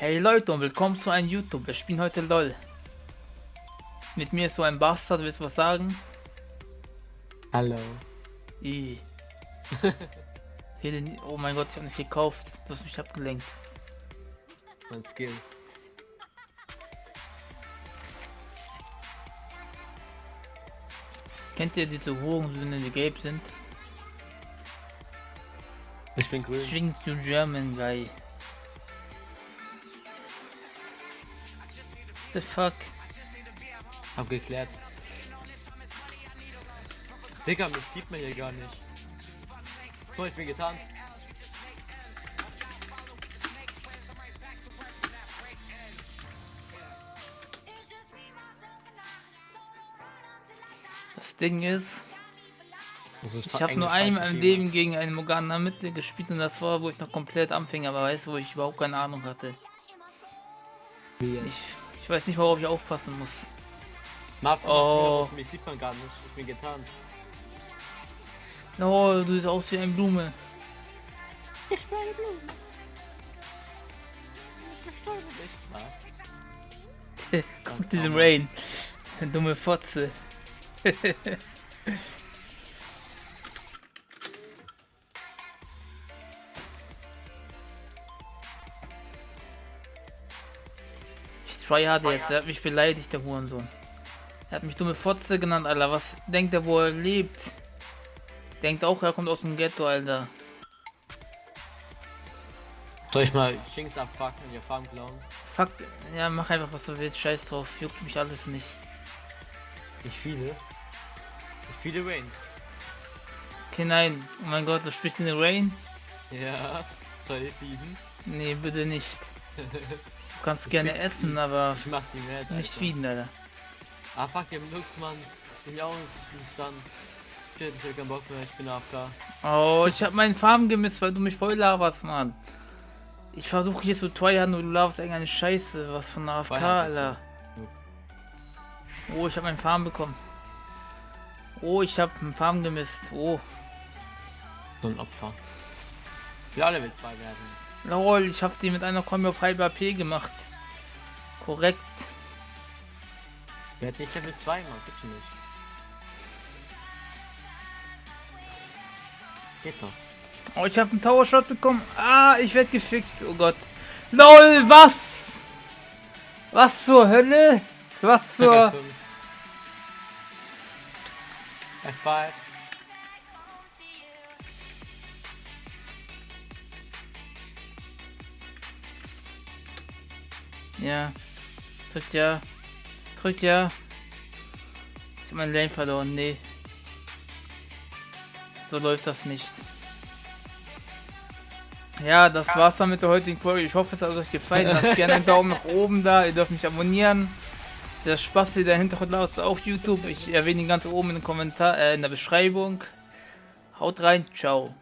Hey Leute und willkommen zu einem YouTube. Wir spielen heute LOL. Mit mir ist so ein Bastard, willst du was sagen? Hallo. I. Oh mein Gott, ich habe nicht gekauft. Du hast mich abgelenkt. Mein Skill. Kennt ihr diese Hurensöhne, die gelb sind? Ich bin grün. Swing to German guy. The fuck? Hab geklärt. Digga, mich sieht man hier gar nicht. So, ich bin getan. Das Ding ist, Also ich habe nur einmal im Leben gegen einen Morgana Mitte gespielt und das war, wo ich noch komplett Anfänger war, weißt du, wo ich überhaupt keine Ahnung hatte. Ich, ich weiß nicht, worauf ich aufpassen muss. Marvin, Oh. mich sieht man gar nicht. Ich bin getan. Oh, du siehst aus wie eine Blume. Ich bin eine Blume. Ich bestäube dich. Was? Guck diesen. Rain. Dumme Fotze. tryhard jetzt, er hat mich beleidigt, der Hurensohn. Er hat mich dumme Fotze genannt, Alter. Was denkt er, wo er lebt? Denkt auch, er kommt aus dem Ghetto, Alter. Soll ich mal Shinks abfucken und ihr Farm klauen? Fuck, ja, mach einfach was du willst, scheiß drauf, juckt mich alles nicht. Nicht viele. Nicht viele Rains. Okay, nein, oh mein Gott, du sprichst in den Rain? Ja. Soll ich feeden? Nee, bitte nicht. Du kannst gerne essen, aber Ich mach die mad, nicht feeden, Alter. Ah fuck, ihr habt Lux, Mann. Bin ja auch nicht dann. Shit, ich hab keinen Bock mehr, ich bin AFK. Oh, ich hab meinen Farm gemisst, weil du mich voll laberst, Mann. Ich versuche hier zu tryharden und du laberst irgendeine Scheiße, was von AFK, Alter. Oh, ich hab meinen Farm bekommen. Oh, ich hab einen Farm gemisst. Oh, So ein Opfer. Wir alle will zwei werden. Lol, ich hab die mit einer Kombi auf halb AP gemacht. Korrekt. Wer hat nicht Level 2 Mann? Gibt's nicht. Geht doch. Oh, ich hab einen Tower Shot bekommen. Ah, ich werd gefickt. Oh Gott. LOL, was? Was zur Hölle? Was zur... F5. Ja. Drückt ja. Drückt ja. Ich hab mein Lane verloren. Nee. So läuft das nicht. Ja, das war's dann mit der heutigen Folge. Ich hoffe, es hat euch gefallen. Lasst gerne einen Daumen nach oben da. Ihr dürft mich abonnieren. Der Spaß hier, der Hintergrund laut auf YouTube. Ich erwähne ihn ganz oben in den Kommentar, äh, in der Beschreibung. Haut rein, ciao.